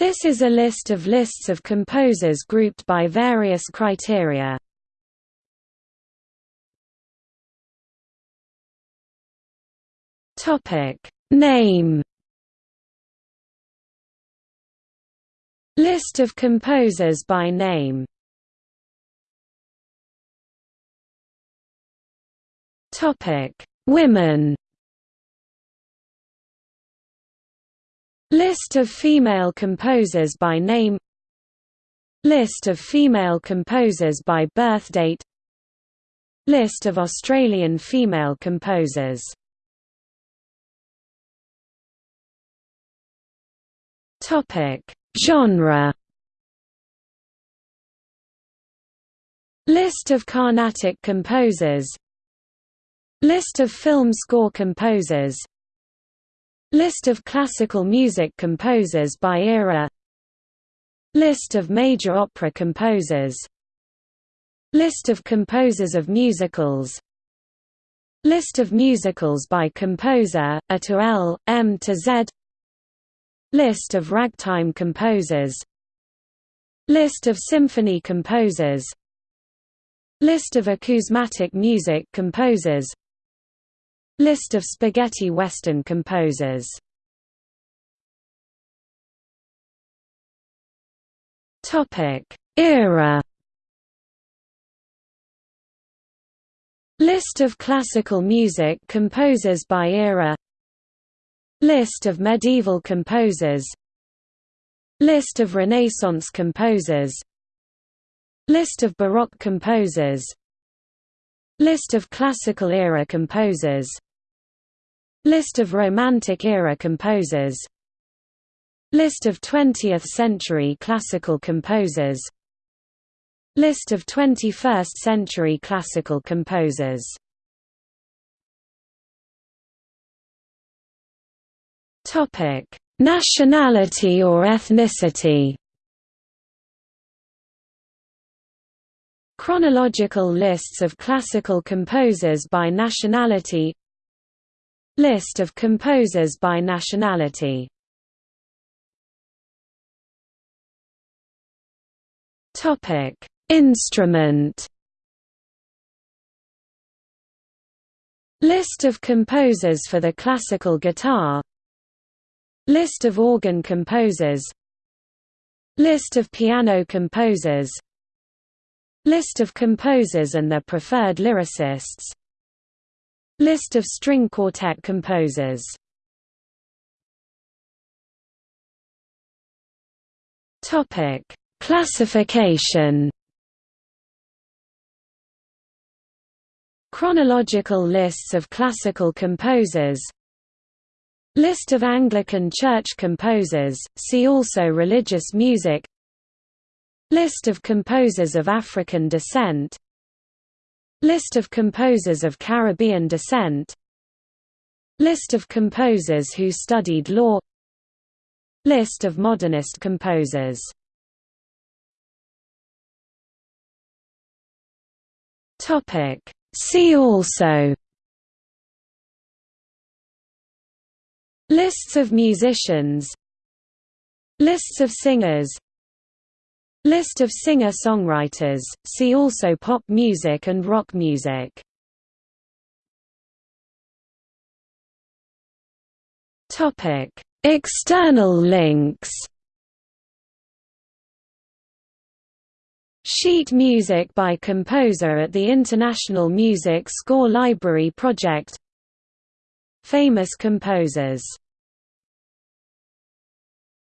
This is a list of lists of composers grouped by various criteria. Topic Name List of composers by name Topic Women List of female composers by name List of female composers by birthdate List of Australian female composers Genre. List of Carnatic composers. List of film score composers. List of classical music composers by era. List of major opera composers. List of composers of musicals. List of musicals by composer, A to L, M to Z List of ragtime composers List of symphony composers List of acousmatic music composers List of spaghetti western composers. Topic. Era. List of classical music composers by era. List of medieval composers. List of Renaissance composers. List of Baroque composers. List of Classical era composers List of Romantic era composers. List of 20th-century classical composers. List of 21st-century classical composers. Nationality or ethnicity. Chronological lists of classical composers by nationality List of composers by nationality. Instrument. List of composers for the classical guitar. List of organ composers. List of piano composers. List of composers and their preferred lyricists List of string quartet composers. Topic: Classification. Chronological lists of classical composers. List of Anglican Church composers, see also Religious music. List of composers of African descent List of composers of Caribbean descent. List of composers who studied law. List of modernist composers. See also. Lists of musicians. Lists of singers List of singer-songwriters, see also pop music and rock music. External links. Sheet music by composer at the International Music Score Library Project. Famous composers